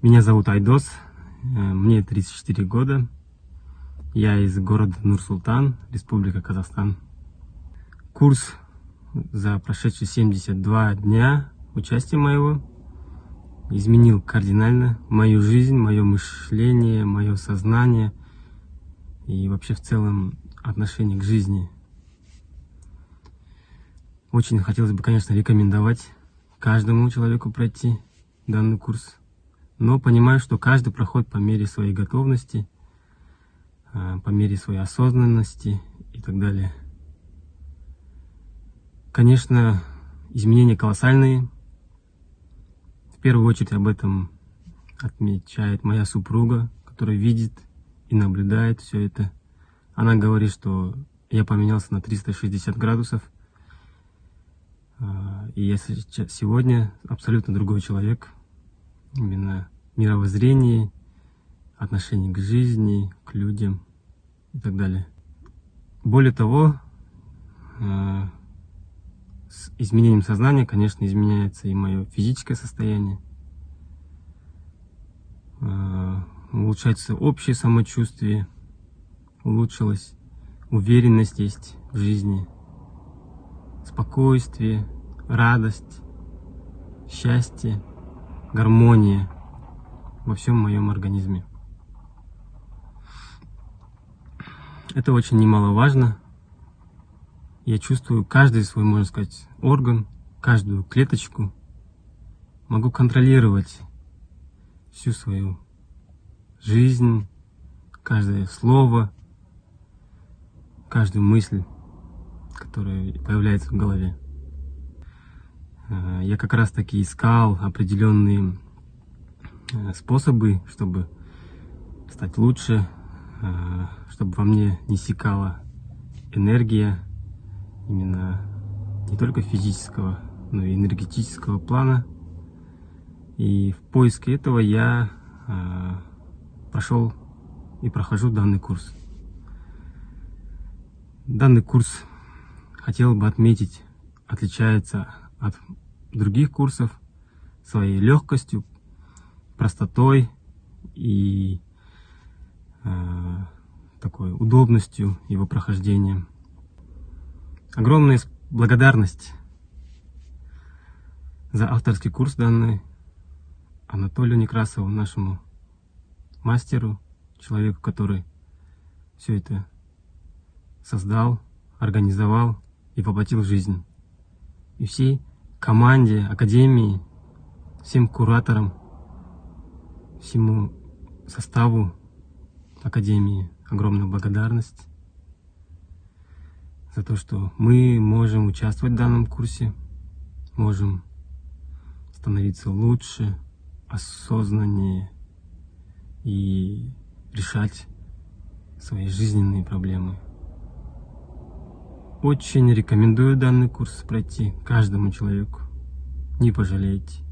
Меня зовут Айдос, э, мне 34 года. Я из города Нур-Султан, Республика Казахстан. Курс за прошедшие 72 дня участия моего изменил кардинально мою жизнь, мое мышление, мое сознание и вообще в целом отношение к жизни. Очень хотелось бы, конечно, рекомендовать каждому человеку пройти данный курс но понимаю, что каждый проходит по мере своей готовности, а, по мере своей осознанности и так далее. Конечно, изменения колоссальные. В первую очередь об этом отмечает моя супруга, которая видит и наблюдает все это. Она говорит, что я поменялся на 360 градусов. А, и я сегодня абсолютно другой человек именно мировоззрении, отношении к жизни, к людям и так далее. Более того, э, с изменением сознания, конечно, изменяется и мое физическое состояние, э, улучшается общее самочувствие, улучшилась уверенность есть в жизни, спокойствие, радость, счастье гармония во всем моем организме. Это очень немаловажно. Я чувствую каждый свой, можно сказать, орган, каждую клеточку. Могу контролировать всю свою жизнь, каждое слово, каждую мысль, которая появляется в голове. Э, я как раз таки искал определенные э, способы, чтобы стать лучше, э, чтобы во мне не секала энергия именно не только физического, но и энергетического плана. И в поиске этого я прошел и прохожу данный курс. Данный курс, хотел бы отметить, отличается от других курсов своей легкостью, простотой и э, такой удобностью его прохождения. Огромная благодарность за авторский курс данный Анатолию Некрасову, нашему мастеру, человеку, который все это создал, организовал и воплотил в жизнь. И всей команде, академии, всем кураторам, всему составу академии огромная благодарность за то, что мы можем участвовать в данном курсе, можем становиться лучше, осознаннее и решать свои жизненные проблемы. Очень рекомендую данный курс пройти каждому человеку. Не пожалеете.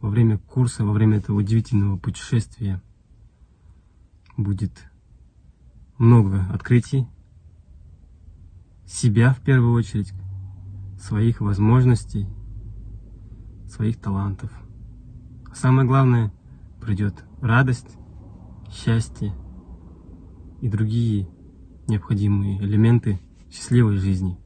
Во время курса, во время этого удивительного путешествия будет много открытий. Себя в первую очередь, своих возможностей, своих талантов. А самое главное, придет радость, счастье и другие необходимые элементы счастливой жизни.